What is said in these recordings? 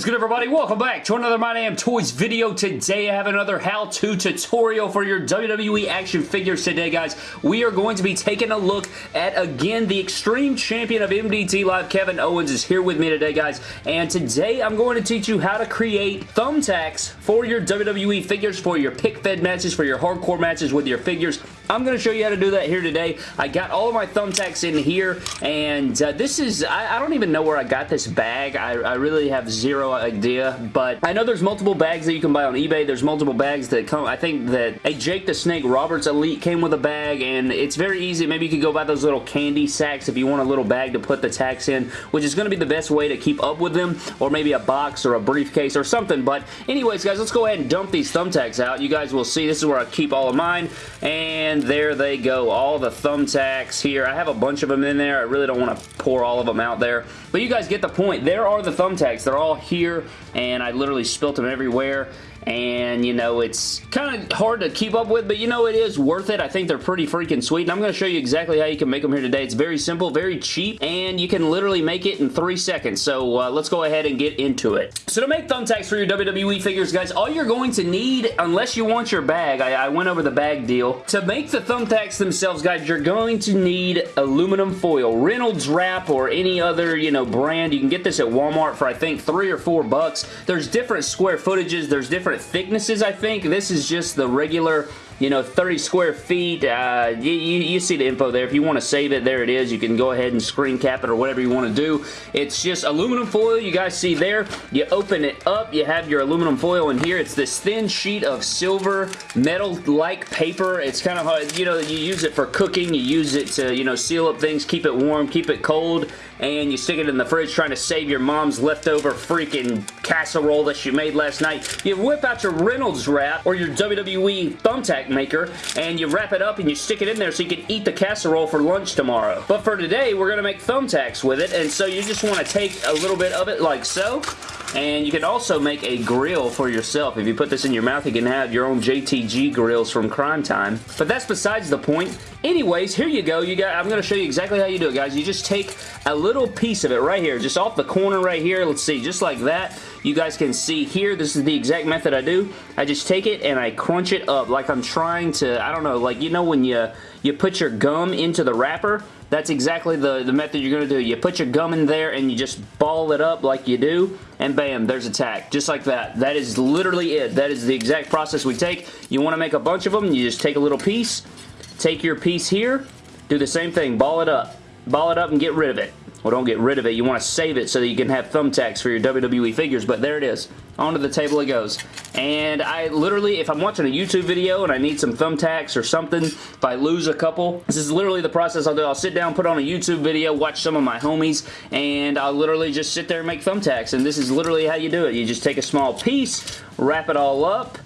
is good everybody? Welcome back to another My Damn Toys video. Today I have another how-to tutorial for your WWE action figures today guys. We are going to be taking a look at again the Extreme Champion of MDT Live Kevin Owens is here with me today guys and today I'm going to teach you how to create thumbtacks for your WWE figures for your pic fed matches for your hardcore matches with your figures. I'm going to show you how to do that here today. I got all of my thumbtacks in here and uh, this is I, I, don't even know where I got this bag. I, I really have zero idea, but I know there's multiple bags that you can buy on eBay. There's multiple bags that come, I think that a Jake the Snake Roberts Elite came with a bag, and it's very easy. Maybe you could go buy those little candy sacks if you want a little bag to put the tacks in, which is going to be the best way to keep up with them, or maybe a box or a briefcase or something, but anyways, guys, let's go ahead and dump these thumbtacks out. You guys will see this is where I keep all of mine, and there they go. All the thumbtacks here. I have a bunch of them in there. I really don't want to pour all of them out there, but you guys get the point. There are the thumbtacks. They're all here and I literally spilt them everywhere and you know it's kind of hard to keep up with but you know it is worth it. I think they're pretty freaking sweet. And I'm going to show you exactly how you can make them here today. It's very simple very cheap and you can literally make it in three seconds. So uh, let's go ahead and get into it. So to make thumbtacks for your WWE figures guys all you're going to need unless you want your bag I, I went over the bag deal. To make the thumbtacks themselves guys you're going to need aluminum foil Reynolds wrap or any other you know brand. You can get this at Walmart for I think three or four bucks. There's different square footages. There's different different thicknesses, I think. This is just the regular you know, 30 square feet. Uh, you, you, see the info there. If you want to save it, there it is. You can go ahead and screen cap it or whatever you want to do. It's just aluminum foil you guys see there. You open it up. You have your aluminum foil in here. It's this thin sheet of silver metal-like paper. It's kind of, hard, you know, you use it for cooking. You use it to, you know, seal up things, keep it warm, keep it cold, and you stick it in the fridge trying to save your mom's leftover freaking casserole that she made last night. You whip out your Reynolds wrap or your WWE thumbtack maker and you wrap it up and you stick it in there so you can eat the casserole for lunch tomorrow. But for today, we're going to make thumbtacks with it and so you just want to take a little bit of it like so and you can also make a grill for yourself. If you put this in your mouth, you can have your own JTG grills from Crime Time. But that's besides the point. Anyways, here you go. You got. I'm going to show you exactly how you do it, guys. You just take a little piece of it right here, just off the corner right here. Let's see, just like that. You guys can see here, this is the exact method I do. I just take it and I crunch it up like I'm trying to, I don't know, like, you know when you, you put your gum into the wrapper? That's exactly the, the method you're going to do. You put your gum in there and you just ball it up like you do, and bam, there's a tack. Just like that. That is literally it. That is the exact process we take. You want to make a bunch of them, you just take a little piece, take your piece here, do the same thing, ball it up. Ball it up and get rid of it. Well, don't get rid of it. You want to save it so that you can have thumbtacks for your WWE figures, but there it is. Onto the table it goes. And I literally, if I'm watching a YouTube video and I need some thumbtacks or something, if I lose a couple, this is literally the process I'll do. I'll sit down, put on a YouTube video, watch some of my homies, and I'll literally just sit there and make thumbtacks. And this is literally how you do it. You just take a small piece, wrap it all up,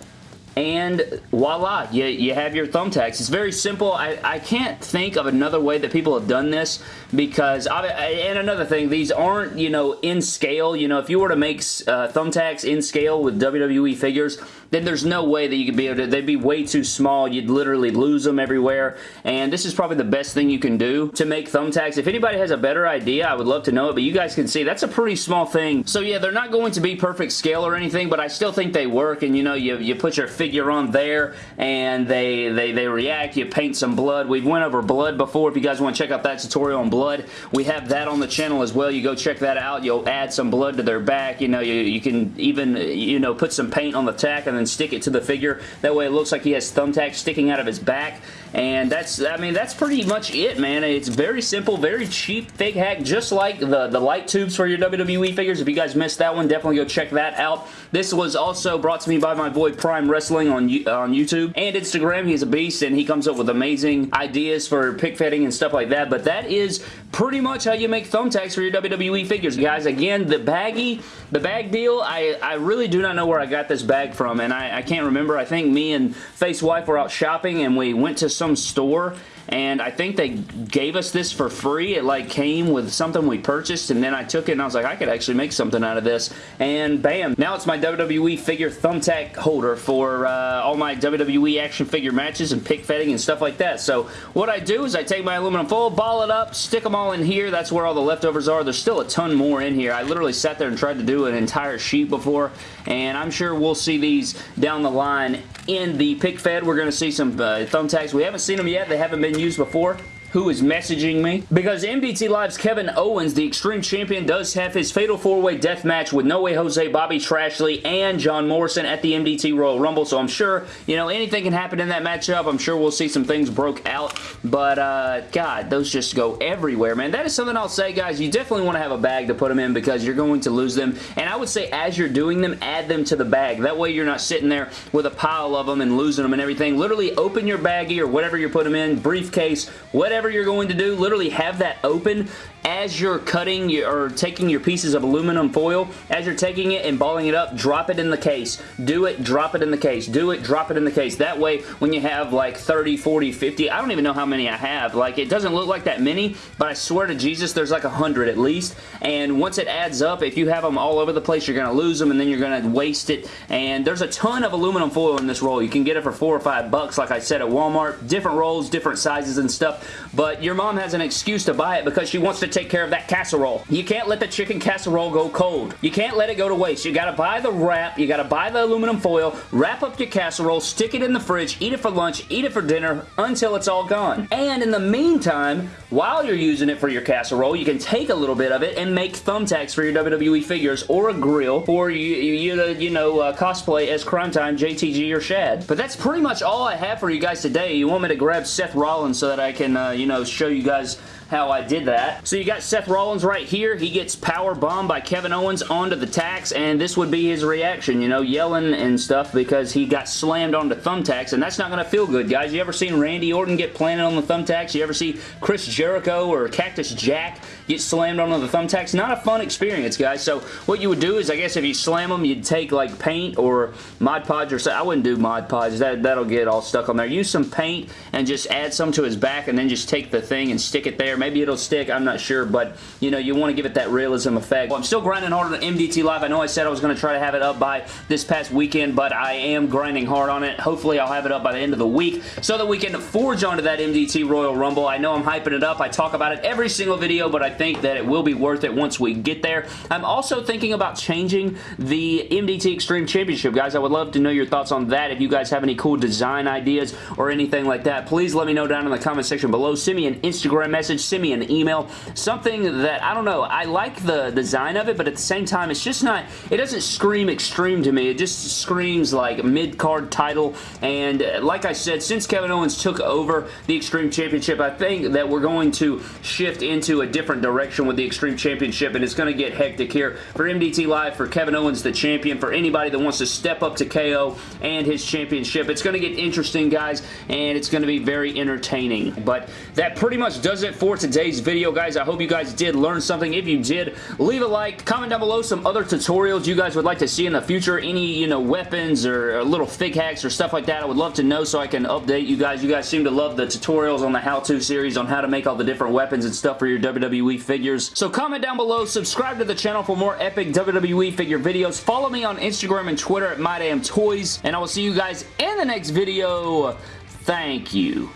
and voila, you, you have your thumbtacks. It's very simple. I, I can't think of another way that people have done this because, I, and another thing, these aren't, you know, in scale. You know, if you were to make uh, thumbtacks in scale with WWE figures, then there's no way that you could be able to, they'd be way too small. You'd literally lose them everywhere, and this is probably the best thing you can do to make thumbtacks. If anybody has a better idea, I would love to know it, but you guys can see that's a pretty small thing. So yeah, they're not going to be perfect scale or anything, but I still think they work, and you know, you, you put your figure on there, and they, they, they react. You paint some blood. We've went over blood before. If you guys want to check out that tutorial on blood, we have that on the channel as well. You go check that out. You'll add some blood to their back. You know, you, you can even, you know, put some paint on the tack and then stick it to the figure. That way it looks like he has thumbtacks sticking out of his back. And that's, I mean, that's pretty much it, man. It's very simple, very cheap fig hack, just like the, the light tubes for your WWE figures. If you guys missed that one, definitely go check that out. This was also brought to me by my boy Prime Wrestling on, on YouTube and Instagram. He's a beast, and he comes up with amazing ideas for pick fitting and stuff like that. But that is pretty much how you make thumbtacks for your WWE figures, guys. Again, the baggy, the bag deal, I, I really do not know where I got this bag from, and I, I can't remember. I think me and Face Wife were out shopping, and we went to some some store and I think they gave us this for free. It like came with something we purchased, and then I took it and I was like, I could actually make something out of this, and bam. Now it's my WWE figure thumbtack holder for uh, all my WWE action figure matches and pick fetting and stuff like that. So what I do is I take my aluminum foil, ball it up, stick them all in here. That's where all the leftovers are. There's still a ton more in here. I literally sat there and tried to do an entire sheet before, and I'm sure we'll see these down the line in the pic fed. We're going to see some uh, thumbtacks. We haven't seen them yet. They haven't been used before who is messaging me. Because MDT Live's Kevin Owens, the Extreme Champion, does have his Fatal 4-Way Death Match with No Way Jose, Bobby Trashley, and John Morrison at the MDT Royal Rumble, so I'm sure, you know, anything can happen in that matchup. I'm sure we'll see some things broke out, but, uh, God, those just go everywhere, man. That is something I'll say, guys. You definitely want to have a bag to put them in because you're going to lose them, and I would say as you're doing them, add them to the bag. That way you're not sitting there with a pile of them and losing them and everything. Literally open your baggie or whatever you put them in, briefcase, whatever whatever you're going to do, literally have that open as you're cutting your, or taking your pieces of aluminum foil, as you're taking it and balling it up, drop it in the case. Do it, drop it in the case. Do it, drop it in the case. That way, when you have like 30, 40, 50, I don't even know how many I have. Like, it doesn't look like that many, but I swear to Jesus, there's like a 100 at least. And once it adds up, if you have them all over the place, you're going to lose them and then you're going to waste it. And there's a ton of aluminum foil in this roll. You can get it for four or five bucks, like I said, at Walmart. Different rolls, different sizes and stuff. But your mom has an excuse to buy it because she wants to take care of that casserole. You can't let the chicken casserole go cold. You can't let it go to waste. You gotta buy the wrap, you gotta buy the aluminum foil, wrap up your casserole, stick it in the fridge, eat it for lunch, eat it for dinner, until it's all gone. And in the meantime, while you're using it for your casserole, you can take a little bit of it and make thumbtacks for your WWE figures or a grill or you, you, you know, uh, cosplay as Crime Time, JTG, or Shad. But that's pretty much all I have for you guys today. You want me to grab Seth Rollins so that I can, uh, you know, show you guys how I did that. So you got Seth Rollins right here. He gets power bombed by Kevin Owens onto the tacks, and this would be his reaction, you know, yelling and stuff because he got slammed onto thumbtacks, and that's not going to feel good, guys. You ever seen Randy Orton get planted on the thumbtacks? You ever see Chris Jericho or Cactus Jack get slammed onto the thumbtacks? Not a fun experience, guys. So what you would do is, I guess if you slam them, you'd take like paint or Mod Podge or something. I wouldn't do Mod Podge. That, that'll get all stuck on there. Use some paint and just add some to his back and then just take the thing and stick it there. Maybe it'll stick. I'm not sure, but you know, you want to give it that realism effect. Well, I'm still grinding hard on MDT Live. I know I said I was going to try to have it up by this past weekend, but I am grinding hard on it. Hopefully, I'll have it up by the end of the week so that we can forge onto that MDT Royal Rumble. I know I'm hyping it up. I talk about it every single video, but I think that it will be worth it once we get there. I'm also thinking about changing the MDT Extreme Championship, guys. I would love to know your thoughts on that. If you guys have any cool design ideas or anything like that, please let me know down in the comment section below. Send me an Instagram message. Send me an email. Something that, I don't know, I like the design of it, but at the same time, it's just not, it doesn't scream extreme to me. It just screams like mid-card title, and like I said, since Kevin Owens took over the Extreme Championship, I think that we're going to shift into a different direction with the Extreme Championship, and it's going to get hectic here for MDT Live, for Kevin Owens, the champion, for anybody that wants to step up to KO and his championship. It's going to get interesting, guys, and it's going to be very entertaining. But that pretty much does it for today's video, guys. I hope you guys did learn something. If you did, leave a like. Comment down below some other tutorials you guys would like to see in the future. Any, you know, weapons or, or little fig hacks or stuff like that. I would love to know so I can update you guys. You guys seem to love the tutorials on the how-to series on how to make all the different weapons and stuff for your WWE figures. So comment down below. Subscribe to the channel for more epic WWE figure videos. Follow me on Instagram and Twitter at MyDamnToys. And I will see you guys in the next video. Thank you.